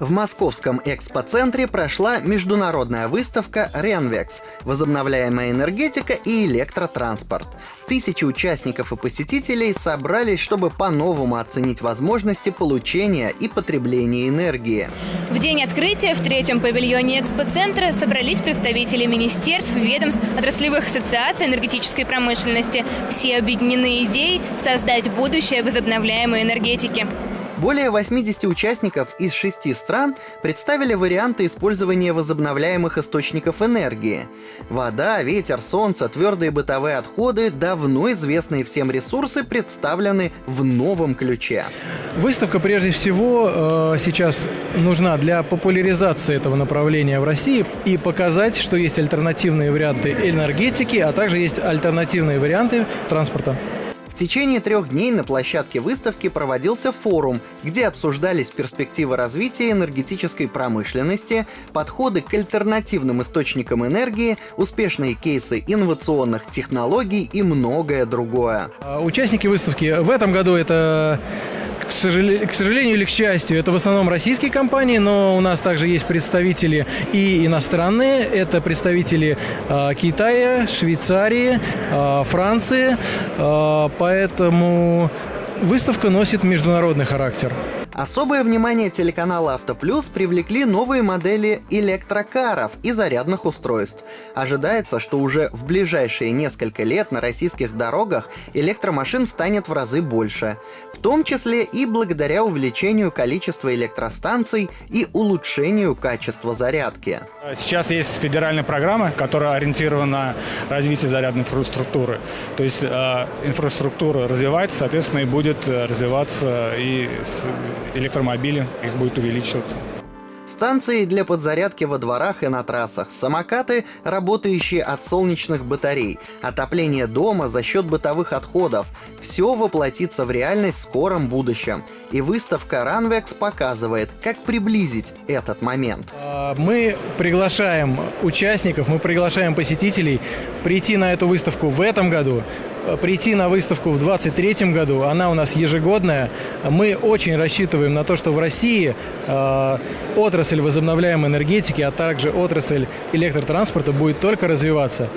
В московском экспоцентре прошла международная выставка «Ренвекс. Возобновляемая энергетика и электротранспорт». Тысячи участников и посетителей собрались, чтобы по-новому оценить возможности получения и потребления энергии. В день открытия в третьем павильоне экспоцентра собрались представители министерств, ведомств, отраслевых ассоциаций энергетической промышленности. Все объединены идеей создать будущее возобновляемой энергетики. Более 80 участников из шести стран представили варианты использования возобновляемых источников энергии. Вода, ветер, солнце, твердые бытовые отходы, давно известные всем ресурсы, представлены в новом ключе. Выставка прежде всего э, сейчас нужна для популяризации этого направления в России и показать, что есть альтернативные варианты энергетики, а также есть альтернативные варианты транспорта. В течение трех дней на площадке выставки проводился форум, где обсуждались перспективы развития энергетической промышленности, подходы к альтернативным источникам энергии, успешные кейсы инновационных технологий и многое другое. А участники выставки в этом году это к, сожалению, к сожалению или к счастью, это в основном российские компании, но у нас также есть представители и иностранные. Это представители э, Китая, Швейцарии, э, Франции. Э, поэтому выставка носит международный характер. Особое внимание телеканала «Автоплюс» привлекли новые модели электрокаров и зарядных устройств. Ожидается, что уже в ближайшие несколько лет на российских дорогах электромашин станет в разы больше. В том числе и благодаря увеличению количества электростанций и улучшению качества зарядки. Сейчас есть федеральная программа, которая ориентирована на развитие зарядной инфраструктуры. То есть э, инфраструктура развивается, соответственно, и будет развиваться и электромобили, их будет увеличиваться. Станции для подзарядки во дворах и на трассах, самокаты, работающие от солнечных батарей, отопление дома за счет бытовых отходов. Все воплотится в реальность в скором будущем. И выставка Runvex показывает, как приблизить этот момент. Мы приглашаем участников, мы приглашаем посетителей прийти на эту выставку в этом году, прийти на выставку в 2023 году. Она у нас ежегодная. Мы очень рассчитываем на то, что в России э, отрасль возобновляемой энергетики, а также отрасль электротранспорта будет только развиваться.